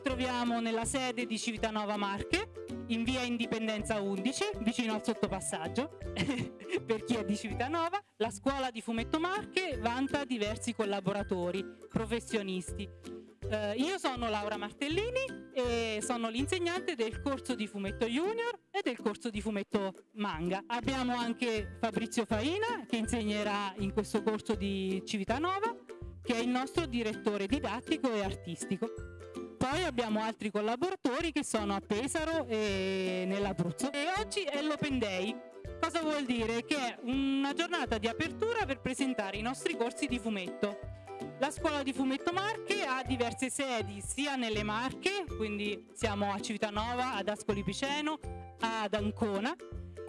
ci troviamo nella sede di Civitanova Marche, in via Indipendenza 11, vicino al sottopassaggio, per chi è di Civitanova. La scuola di Fumetto Marche vanta diversi collaboratori, professionisti. Eh, io sono Laura Martellini e sono l'insegnante del corso di fumetto junior e del corso di fumetto manga. Abbiamo anche Fabrizio Faina che insegnerà in questo corso di Civitanova, che è il nostro direttore didattico e artistico. Poi abbiamo altri collaboratori che sono a Pesaro e nell'Abruzzo. E oggi è l'Open Day. Cosa vuol dire? Che è una giornata di apertura per presentare i nostri corsi di fumetto. La scuola di fumetto Marche ha diverse sedi sia nelle Marche, quindi siamo a Civitanova, ad Ascoli Piceno, ad Ancona,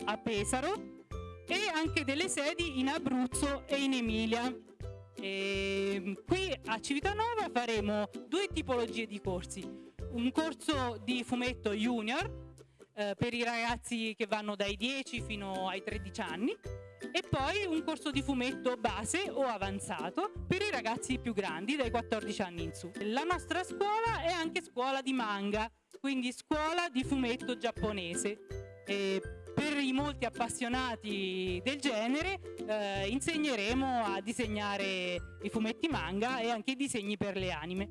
a Pesaro e anche delle sedi in Abruzzo e in Emilia. E qui a Civitanova faremo due tipologie di corsi. Un corso di fumetto junior eh, per i ragazzi che vanno dai 10 fino ai 13 anni e poi un corso di fumetto base o avanzato per i ragazzi più grandi dai 14 anni in su. La nostra scuola è anche scuola di manga, quindi scuola di fumetto giapponese. E per i molti appassionati del genere eh, insegneremo a disegnare i fumetti manga e anche i disegni per le anime.